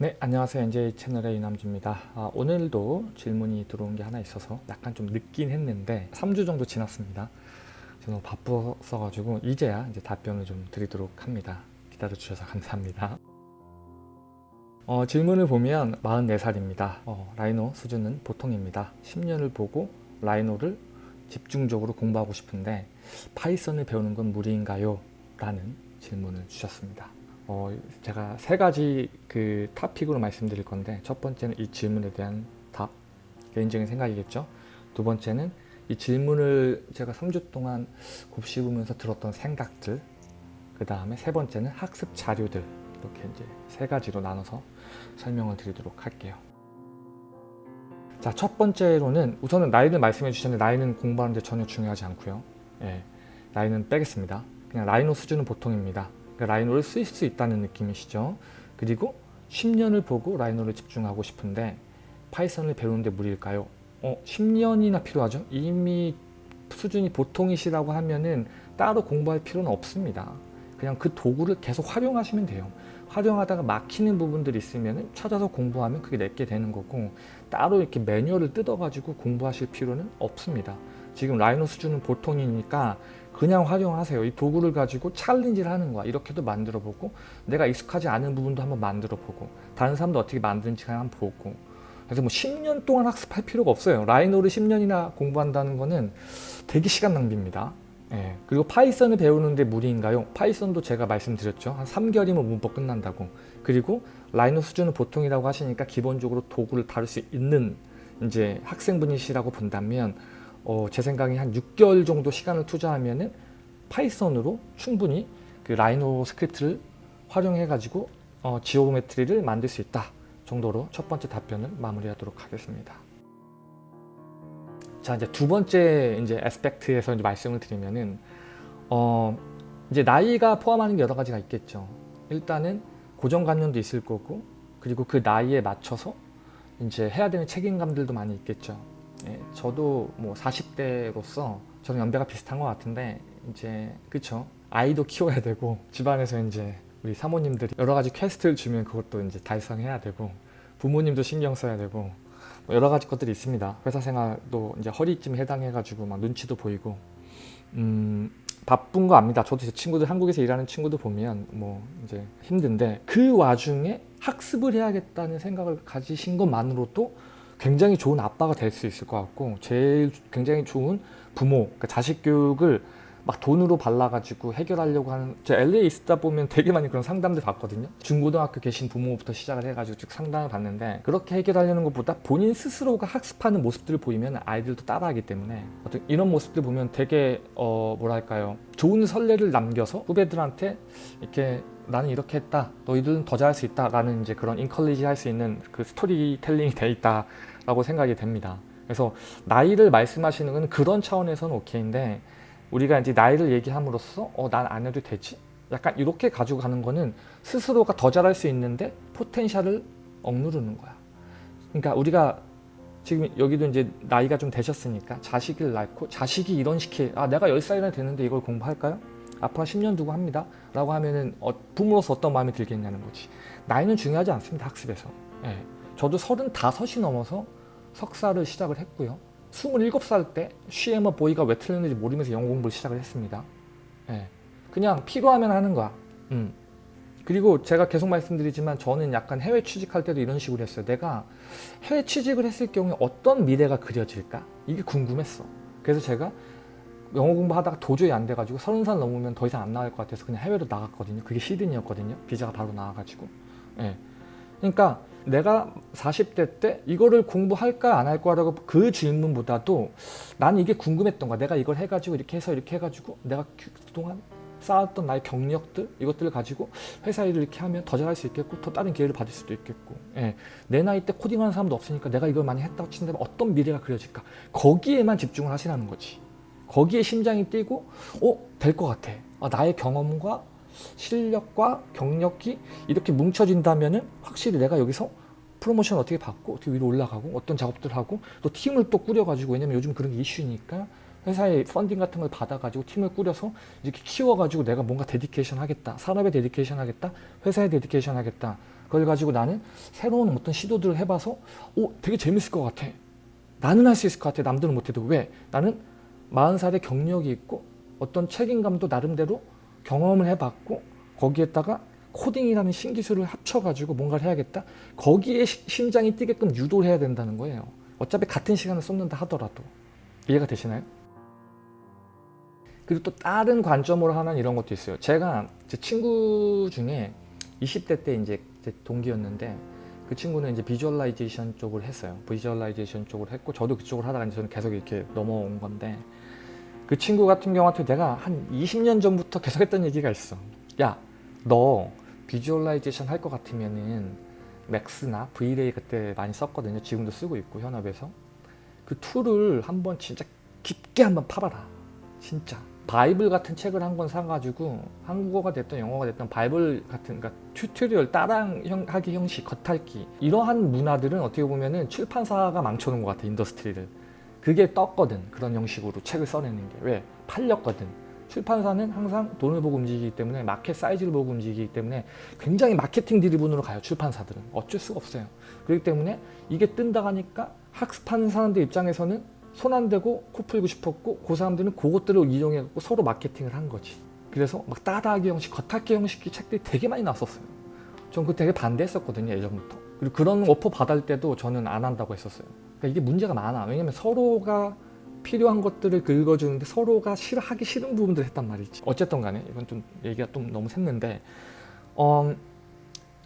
네 안녕하세요. NJ 채널의 이남주입니다. 아, 오늘도 질문이 들어온 게 하나 있어서 약간 좀 늦긴 했는데 3주 정도 지났습니다. 저는 바빴어 가지고 이제야 이제 답변을 좀 드리도록 합니다. 기다려 주셔서 감사합니다. 어, 질문을 보면 44살입니다. 어, Rhino 수준은 보통입니다. 10년을 보고 Rhino를 집중적으로 공부하고 싶은데 Python을 배우는 건 무리인가요? 라는 질문을 주셨습니다 어, 제가 세 가지 그 타픽으로 말씀드릴 건데 첫 번째는 이 질문에 대한 답, 개인적인 생각이겠죠. 두 번째는 이 질문을 제가 3주 동안 곱씹으면서 들었던 생각들 그 다음에 세 번째는 학습 자료들 이렇게 이제 세 가지로 나눠서 설명을 드리도록 할게요. 자, 첫 번째로는 우선은 나이를 말씀해 주셨는데 나이는 공부하는데 전혀 중요하지 않고요. 예, 나이는 빼겠습니다. 그냥 Rhino 수준은 보통입니다. 그러니까 Rhino를 쓰실 수 있다는 느낌이시죠. 그리고 10년을 보고 Rhino를 집중하고 싶은데 Python을 배우는데 무리일까요? 어, 10년이나 필요하죠? 이미 수준이 보통이시라고 하면은 따로 공부할 필요는 없습니다. 그냥 그 도구를 계속 활용하시면 돼요. 활용하다가 막히는 부분들이 있으면 찾아서 공부하면 그게 내 게 되는 거고 따로 이렇게 매뉴얼을 뜯어가지고 공부하실 필요는 없습니다. 지금 Rhino 수준은 보통이니까 그냥 활용하세요. 이 도구를 가지고 challenge를 하는 거야. 이렇게도 만들어 보고 내가 익숙하지 않은 부분도 한번 만들어 보고 다른 사람도 어떻게 만드는지 한번 보고 그래서 뭐 10년 동안 학습할 필요가 없어요. Rhino를 10년이나 공부한다는 거는 되게 시간 낭비입니다. 예. 그리고 Python을 배우는데 무리인가요? Python도 제가 말씀드렸죠. 한 3개월이면 문법 끝난다고. 그리고 Rhino 수준은 보통이라고 하시니까 기본적으로 도구를 다룰 수 있는 이제 학생분이시라고 본다면 어, 제 생각에 한 6개월 정도 시간을 투자하면 은 Python으로 충분히 그 Rhino 스크립트를 활용해 가지고 어, geometry를 만들 수 있다 정도로 첫 번째 답변을 마무리하도록 하겠습니다. 자 이제 두 번째 이제 aspect에서 이제 말씀을 드리면은 어 이제 나이가 포함하는 여러 가지가 있겠죠. 일단은 고정관념도 있을 거고 그리고 그 나이에 맞춰서 이제 해야 되는 책임감들도 많이 있겠죠. 예, 저도 뭐 40대로서 저는 연배가 비슷한 것 같은데 이제 그쵸 아이도 키워야 되고 집안에서 이제 우리 사모님들이 여러 가지 quest를 주면 그것도 이제 달성해야 되고 부모님도 신경 써야 되고 뭐 여러 가지 것들이 있습니다. 회사 생활도 이제 허리쯤 해당해 가지고 막 눈치도 보이고 음 바쁜 거 압니다. 저도 제 친구들 한국에서 일하는 친구들 보면 뭐 이제 힘든데 그 와중에 학습을 해야겠다는 생각을 가지신 것만으로도 굉장히 좋은 아빠가 될 수 있을 것 같고 제일 굉장히 좋은 부모 그러니까 자식 교육을 막 돈으로 발라가지고 해결하려고 하는 제 LA에 있다 보면 되게 많이 그런 상담들 봤거든요. 중고등학교 계신 부모부터 시작을 해가지고 쭉 상담을 받는데 그렇게 해결하려는 것보다 본인 스스로가 학습하는 모습들을 보이면 아이들도 따라하기 때문에 어떤 이런 모습들 보면 되게 어 뭐랄까요? 좋은 선례를 남겨서 후배들한테 이렇게 나는 이렇게 했다. 너희들은 더 잘할 수 있다. 라는 이제 그런 인컬리지 할 수 있는 그 스토리텔링이 돼 있다 라고 생각이 됩니다. 그래서 나이를 말씀하시는 건 그런 차원에서는 오케이인데 우리가 이제 나이를 얘기함으로써 어 난 안 해도 되지? 약간 이렇게 가지고 가는 거는 스스로가 더 잘할 수 있는데 포텐셜을 억누르는 거야. 그러니까 우리가 지금 여기도 이제 나이가 좀 되셨으니까 자식을 낳고 자식이 이런 식의 아 내가 10살이나 되는데 이걸 공부할까요? 앞으로 10년 두고 합니다. 라고 하면은 어, 부모로서 어떤 마음이 들겠냐는 거지. 나이는 중요하지 않습니다 학습에서. 예. 저도 35이 넘어서 석사를 시작을 했고요. 27살 때 쉬에머 보이가 왜 틀렸는지 모르면서 영어 공부를 시작을 했습니다. 예. 그냥 필요하면 하는 거야. 음. 그리고 제가 계속 말씀드리지만 저는 약간 해외 취직할 때도 이런 식으로 했어요. 내가 해외 취직을 했을 경우에 어떤 미래가 그려질까? 이게 궁금했어. 그래서 제가 영어 공부하다가 도저히 안 돼가지고 서른 살 넘으면 더 이상 안 나갈 것 같아서 그냥 해외로 나갔거든요. 그게 시드니였거든요. 비자가 바로 나와가지고. 예. 그러니까 내가 40대 때 이거를 공부할까 안할 거라고 그 질문보다도 나는 이게 궁금했던 거야. 내가 이걸 해가지고 이렇게 해서 이렇게 해가지고 내가 그동안 쌓았던 나의 경력들 이것들을 가지고 회사 일을 이렇게 하면 더 잘할 수 있겠고 더 다른 기회를 받을 수도 있겠고 예. 내 나이 때 코딩하는 사람도 없으니까 내가 이걸 많이 했다고 친다면 어떤 미래가 그려질까 거기에만 집중을 하시라는 거지 거기에 심장이 뛰고 어? 될 것 같아 아, 나의 경험과 실력과 경력이 이렇게 뭉쳐진다면 확실히 내가 여기서 프로모션 어떻게 받고 어떻게 위로 올라가고 어떤 작업들 하고 또 팀을 또 꾸려가지고 왜냐면 요즘 그런 게 이슈니까 회사에 펀딩 같은 걸 받아가지고 팀을 꾸려서 이렇게 키워가지고 내가 뭔가 dedication 하겠다 산업에 dedication 하겠다 회사에 dedication 하겠다 그걸 가지고 나는 새로운 어떤 시도들을 해봐서 오 되게 재밌을 것 같아. 나는 할 수 있을 것 같아. 남들은 못해도 왜? 나는 40살의 경력이 있고 어떤 책임감도 나름대로 경험을 해봤고 거기에다가 코딩이라는 신기술을 합쳐가지고 뭔가를 해야겠다. 거기에 시- 심장이 뛰게끔 유도를 해야 된다는 거예요. 어차피 같은 시간을 쏟는다 하더라도 이해가 되시나요? 그리고 또 다른 관점으로 하는 이런 것도 있어요. 제가 제 친구 중에 20대 때 이제 제 동기였는데 그 친구는 이제 visualization 쪽을 했어요. visualization 쪽을 했고 저도 그쪽을 하다가 이제 저는 계속 이렇게 넘어온 건데 그 친구 같은 경우한테 내가 한 20년 전부터 계속 했던 얘기가 있어. 야, 너 visualization 할 것 같으면은 Max나 V-Ray 그때 많이 썼거든요. 지금도 쓰고 있고 현업에서 그 툴을 한번 진짜 깊게 한번 파봐라. 진짜. 바이블 같은 책을 한 권 사가지고 한국어가 됐든 영어가 됐든 바이블 같은 그러니까 tutorial 따라하기 형식, 겉핥기 이러한 문화들은 어떻게 보면은 출판사가 망쳐놓은 것 같아 industry를 그게 떴거든. 그런 형식으로 책을 써내는 게. 왜? 팔렸거든. 출판사는 항상 돈을 보고 움직이기 때문에 마켓 사이즈를 보고 움직이기 때문에 굉장히 마케팅 드리븐으로 가요 출판사들은. 어쩔 수가 없어요. 그렇기 때문에 이게 뜬다 하니까 학습하는 사람들 입장에서는 손 안 대고 코 풀고 싶었고 그 사람들은 그것들을 이용해 갖고 서로 마케팅을 한 거지. 그래서 막 따라하기 형식 겉핥기 형식 책들이 되게 많이 나왔었어요. 전 그거 되게 반대했었거든요 예전부터. 그리고 그런 오퍼 받을 때도 저는 안 한다고 했었어요 그러니까 이게 문제가 많아. 왜냐면 서로가 필요한 것들을 긁어주는데 서로가 싫어하기 싫은 부분들을 했단 말이지. 어쨌든 간에 이건 좀 얘기가 좀 너무 샜는데 어,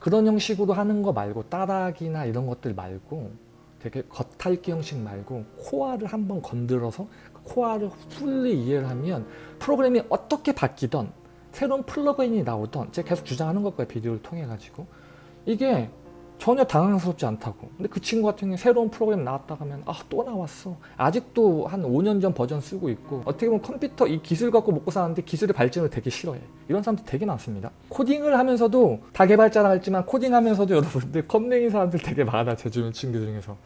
그런 형식으로 하는 거 말고 따라하기나 이런 것들 말고 되게 겉핥기 형식 말고 코어를 한번 건드려서 그 코어를 풀리 이해를 하면 프로그램이 어떻게 바뀌던 새로운 플러그인이 나오던 제가 계속 주장하는 것 거예요 비디오를 통해 가지고 이게 전혀 당황스럽지 않다고. 근데 그 친구 같은 경우에 새로운 프로그램 나왔다 하면 아 또 나왔어. 아직도 한 5년 전 버전 쓰고 있고 어떻게 보면 컴퓨터 이 기술 갖고 먹고 사는데 기술의 발전을 되게 싫어해. 이런 사람들 되게 많습니다. 코딩을 하면서도 다 개발자라 할지만 코딩하면서도 여러분들 컴맹인 사람들 되게 많아 제 주변 친구 중에서.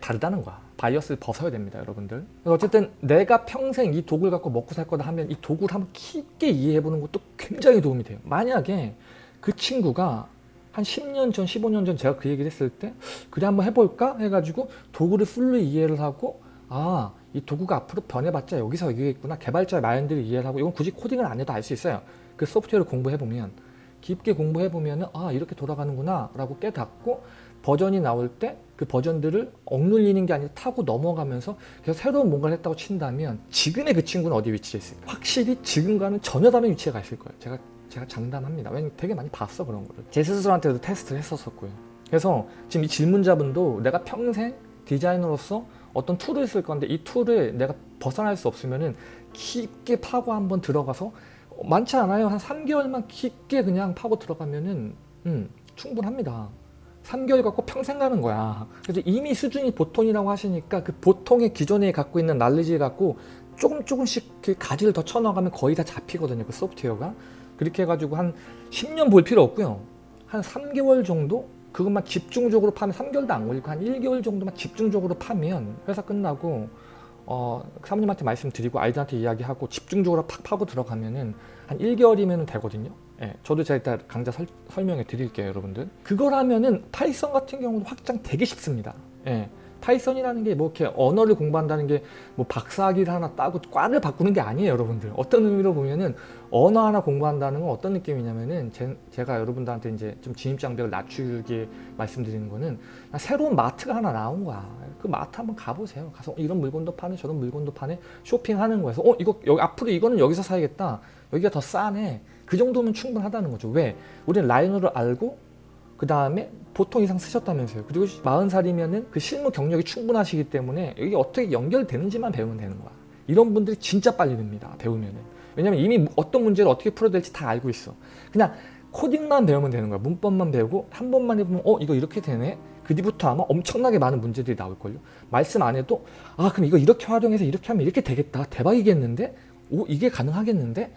다르다는 거야. bias를 벗어야 됩니다 여러분들. 어쨌든 내가 평생 이 도구를 갖고 먹고 살 거다 하면 이 도구를 한번 깊게 이해해 보는 것도 굉장히 도움이 돼요. 만약에 그 친구가 한 10년 전, 15년 전 제가 그 얘기를 했을 때 그래 한번 해볼까? 해가지고 도구를 풀리 이해를 하고 아 이 도구가 앞으로 변해봤자 여기서 이게있구나. 개발자의 마인드를 이해를 하고 이건 굳이 코딩을 안 해도 알 수 있어요. 그 소프트웨어를 공부해보면 깊게 공부해보면 아 이렇게 돌아가는구나 라고 깨닫고 버전이 나올 때 그 버전들을 억눌리는 게 아니라 타고 넘어가면서 계속 새로운 뭔가를 했다고 친다면 지금의 그 친구는 어디 위치에 있을까? 확실히 지금과는 전혀 다른 위치에 가 있을 거예요. 제가 제가 장담합니다. 왜냐면 되게 많이 봤어 그런 거를. 제 스스로한테도 테스트를 했었었고요. 그래서 지금 이 질문자분도 내가 평생 디자이너로서 어떤 툴을 쓸 건데 이 툴을 내가 벗어날 수 없으면 은 깊게 파고 한번 들어가서 많지 않아요. 한 3개월만 깊게 그냥 파고 들어가면 은 음, 충분합니다. 3개월 갖고 평생 가는 거야. 그래서 이미 수준이 보통이라고 하시니까 그 보통의 기존에 갖고 있는 날리지를 갖고 조금 조금씩 그 가지를 더 쳐나가면 거의 다 잡히거든요. 그 소프트웨어가. 그렇게 해가지고 한 10년 볼 필요 없고요. 한 3개월 정도 그것만 집중적으로 파면 3개월도 안 걸리고 한 1개월 정도만 집중적으로 파면 회사 끝나고 어, 사모님한테 말씀드리고 아이들한테 이야기하고 집중적으로 팍 파고 들어가면은 한 1개월이면 되거든요. 예, 저도 제가 이따 강좌 설, 설명해 드릴게요, 여러분들. 그걸 하면은 Python 같은 경우는 확장 되게 쉽습니다. 예, Python이라는 게 뭐 이렇게 언어를 공부한다는 게 뭐 박사학위를 하나 따고 과를 바꾸는 게 아니에요, 여러분들. 어떤 의미로 보면은 언어 하나 공부한다는 건 어떤 느낌이냐면은 제, 가 여러분들한테 이제 좀 진입장벽을 낮추게 말씀드리는 거는 새로운 마트가 하나 나온 거야. 그 마트 한번 가보세요. 가서 이런 물건도 파네, 저런 물건도 파네, 쇼핑하는 거에서 어 이거 여기 앞으로 이거는 여기서 사야겠다. 여기가 더 싸네. 그 정도면 충분하다는 거죠. 왜? 우리는 Rhino를 알고 그 다음에 보통 이상 쓰셨다면서요. 그리고 40살이면은 그 실무 경력이 충분하시기 때문에 이게 어떻게 연결되는지만 배우면 되는 거야. 이런 분들이 진짜 빨리 듭니다. 배우면은. 왜냐면 이미 어떤 문제를 어떻게 풀어야 될지 다 알고 있어. 그냥 코딩만 배우면 되는 거야. 문법만 배우고 한 번만 해보면 어 이거 이렇게 되네. 그 뒤부터 아마 엄청나게 많은 문제들이 나올걸요. 말씀 안 해도 아 그럼 이거 이렇게 활용해서 이렇게 하면 이렇게 되겠다. 대박이겠는데? 오 이게 가능하겠는데?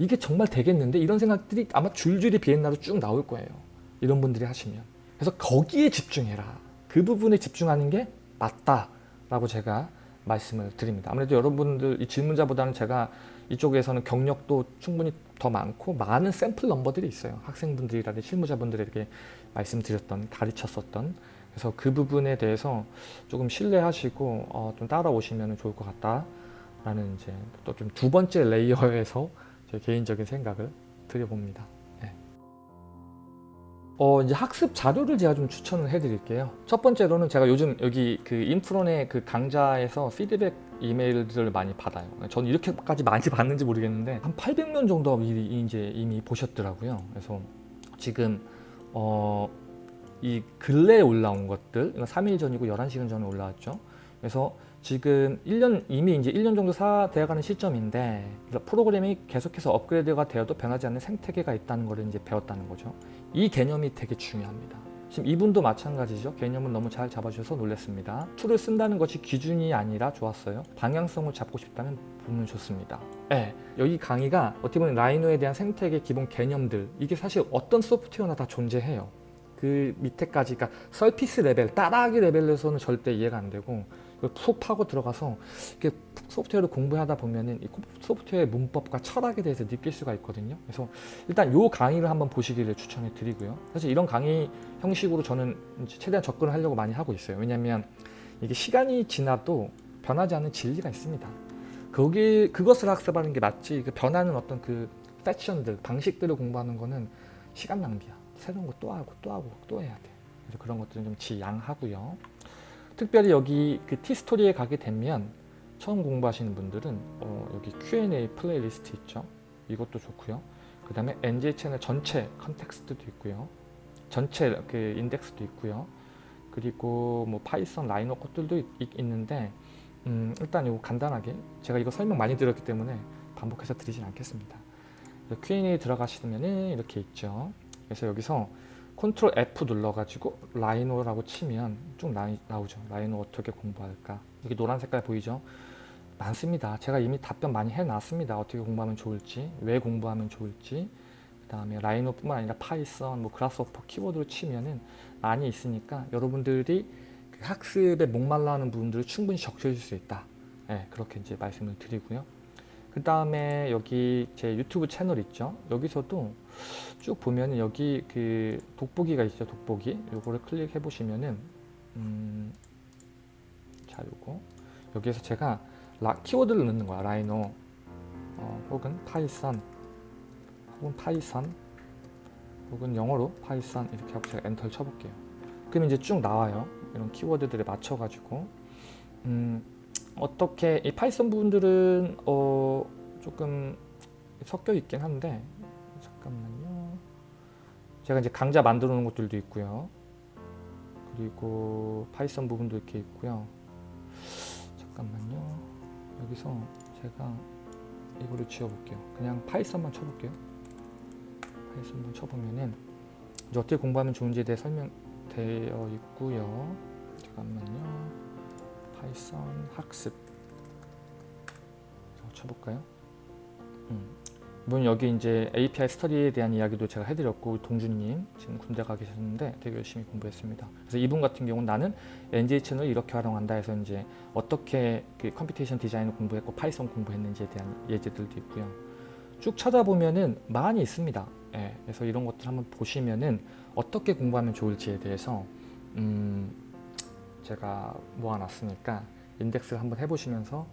이게 정말 되겠는데? 이런 생각들이 아마 줄줄이 비엔나로 쭉 나올 거예요. 이런 분들이 하시면. 그래서 거기에 집중해라. 그 부분에 집중하는 게 맞다 라고 제가 말씀을 드립니다. 아무래도 여러분들 이 질문자보다는 제가 이쪽에서는 경력도 충분히 더 많고 많은 샘플 넘버들이 있어요. 학생분들이라든지 실무자분들에게 말씀드렸던 가르쳤었던 그래서 그 부분에 대해서 조금 신뢰하시고 어, 좀 따라오시면 좋을 것 같다 라는 이제 또 좀 두 번째 레이어에서 제 개인적인 생각을 드려봅니다. 네. 어, 이제 학습 자료를 제가 좀 추천을 해드릴게요. 첫 번째로는 제가 요즘 여기 그 인프론의 그 강좌에서 피드백 이메일들을 많이 받아요. 저는 이렇게까지 많이 받는지 모르겠는데 한 800명 정도 이제 이미 보셨더라고요. 그래서 지금 어, 이 근래에 올라온 것들, 이건 3일 전이고 11시간 전에 올라왔죠. 그래서 지금 1년 이미 이제 1년 정도 다 되어 가는 시점인데 프로그램이 계속해서 업그레이드가 되어도 변하지 않는 생태계가 있다는 것을 이제 배웠다는 거죠. 이 개념이 되게 중요합니다. 지금 이분도 마찬가지죠. 개념을 너무 잘 잡아주셔서 놀랐습니다. 툴을 쓴다는 것이 기준이 아니라 좋았어요. 방향성을 잡고 싶다면 보면 좋습니다. 네, 여기 강의가 어떻게 보면 Rhino에 대한 생태계 기본 개념들 이게 사실 어떤 소프트웨어나 다 존재해요. 그 밑에까지 그러니까 surface level, 따라하기 레벨에서는 절대 이해가 안 되고 푹 파고 들어가서 이렇게 소프트웨어를 공부하다 보면은 이 소프트웨어의 문법과 철학에 대해서 느낄 수가 있거든요. 그래서 일단 요 강의를 한번 보시기를 추천해 드리고요. 사실 이런 강의 형식으로 저는 최대한 접근을 하려고 많이 하고 있어요. 왜냐하면 이게 시간이 지나도 변하지 않는 진리가 있습니다. 거기 그것을 학습하는 게 맞지 그 변하는 어떤 그 패션들 방식들을 공부하는 거는 시간 낭비야. 새로운 거 또 하고 또 하고 또 해야 돼. 그래서 그런 것들은 좀 지양하고요. 특별히 여기 그 티스토리에 가게 되면 처음 공부하시는 분들은 어 여기 Q&A playlist 있죠. 이것도 좋고요. 그 다음에 NJ 채널 전체 context도 있고요. 전체 그 인덱스도 있고요. 그리고 뭐 Python Rhino 것들도 있, 는데 음 일단 이거 간단하게 제가 이거 설명 많이 드렸기 때문에 반복해서 드리진 않겠습니다. Q&A 들어가시면 이렇게 있죠. 그래서 여기서 Control F 눌러가지고 Rhino라고 치면 쭉 나, 나오죠. Rhino 어떻게 공부할까? 여기 노란 색깔 보이죠? 많습니다. 제가 이미 답변 많이 해놨습니다. 어떻게 공부하면 좋을지, 왜 공부하면 좋을지, 그 다음에 Rhino뿐만 아니라 Python, 뭐 Grasshopper 키워드로 치면은 많이 있으니까 여러분들이 그 학습에 목말라 하는 부분들을 충분히 적셔줄 수 있다. 네, 그렇게 이제 말씀을 드리고요. 그 다음에 여기 제 유튜브 채널 있죠. 여기서도 쭉 보면 여기 그 돋보기가 있죠. 돋보기. 요거를 클릭해 보시면은 음, 자 요거 여기에서 제가 라, 키워드를 넣는 거야. Rhino 어, 혹은 Python 혹은 Python 혹은 영어로 Python 이렇게 하고 제가 엔터를 쳐볼게요. 그럼 이제 쭉 나와요. 이런 키워드들에 맞춰 가지고 음, 어떻게 이 Python 부분들은 어, 조금 섞여 있긴 한데 잠깐만요. 제가 이제 강좌 만들어 놓은 것들도 있고요. 그리고 Python 부분도 이렇게 있고요. 잠깐만요. 여기서 제가 이거를 지워볼게요. 그냥 Python만 쳐볼게요. Python만 쳐보면은 이제 어떻게 공부하면 좋은지에 대해 설명되어 있고요. 잠깐만요. Python 학습 쳐볼까요? 음. 물론 여기 이제 API 스터디에 대한 이야기도 제가 해드렸고 동준님 지금 군대 가 계셨는데 되게 열심히 공부했습니다. 그래서 이분 같은 경우는 나는 NJ 채널을 이렇게 활용한다 해서 이제 어떻게 그 computation 디자인을 공부했고 Python 공부했는지에 대한 예제들도 있고요. 쭉 찾아보면은 많이 있습니다. 예, 그래서 이런 것들 한번 보시면은 어떻게 공부하면 좋을지에 대해서 음, 제가 모아놨으니까 인덱스를 한번 해보시면서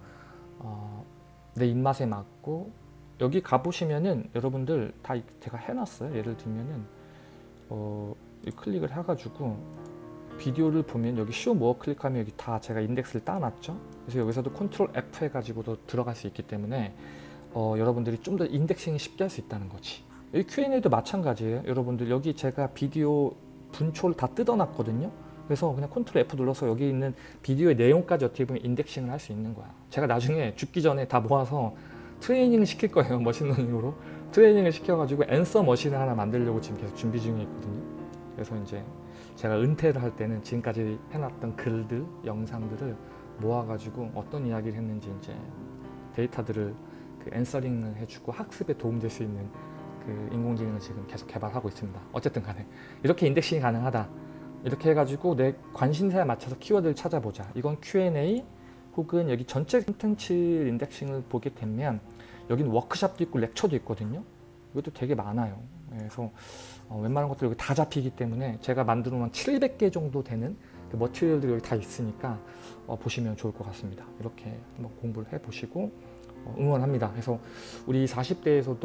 어, 내 입맛에 맞고 여기 가보시면은 여러분들 다 제가 해놨어요. 예를 들면은 어, 클릭을 해가지고 비디오를 보면 여기 show more 클릭하면 여기 다 제가 인덱스를 따놨죠. 그래서 여기서도 Control F 해가지고도 들어갈 수 있기 때문에 어, 여러분들이 좀 더 indexing이 쉽게 할 수 있다는 거지. 여기 Q&A도 마찬가지예요. 여러분들 여기 제가 비디오 분초를 다 뜯어놨거든요. 그래서 그냥 Control F 눌러서 여기 있는 비디오의 내용까지 어떻게 보면 indexing을 할 수 있는 거야. 제가 나중에 죽기 전에 다 모아서 트레이닝을 시킬 거예요 machine learning으로. 트레이닝을 시켜가지고 answer machine을 하나 만들려고 지금 계속 준비 중에 있거든요. 그래서 이제 제가 은퇴를 할 때는 지금까지 해놨던 글들 영상들을 모아가지고 어떤 이야기를 했는지 이제 데이터들을 그 answering을 해주고 학습에 도움될 수 있는 그 인공지능을 지금 계속 개발하고 있습니다. 어쨌든 간에 이렇게 indexing이 가능하다 이렇게 해가지고 내 관심사에 맞춰서 키워드를 찾아보자 이건 Q&A 혹은 여기 전체 컨텐츠 indexing을 보게 되면 여기는 워크샵도 있고 lecture도 있거든요. 이것도 되게 많아요. 그래서 어, 웬만한 것들 여기 다 잡히기 때문에 제가 만들어 놓은 700개 정도 되는 그 머티리얼들이 여기 다 있으니까 어, 보시면 좋을 것 같습니다. 이렇게 한번 공부를 해 보시고 어, 응원합니다. 그래서 우리 40대에서도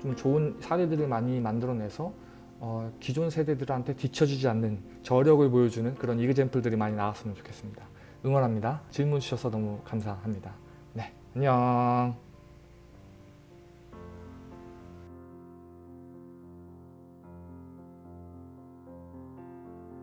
좀 좋은 사례들을 많이 만들어내서 어, 기존 세대들한테 뒤처지지 않는 저력을 보여주는 그런 이그젠플들이 많이 나왔으면 좋겠습니다. 응원합니다. 질문 주셔서 너무 감사합니다. 네, 안녕.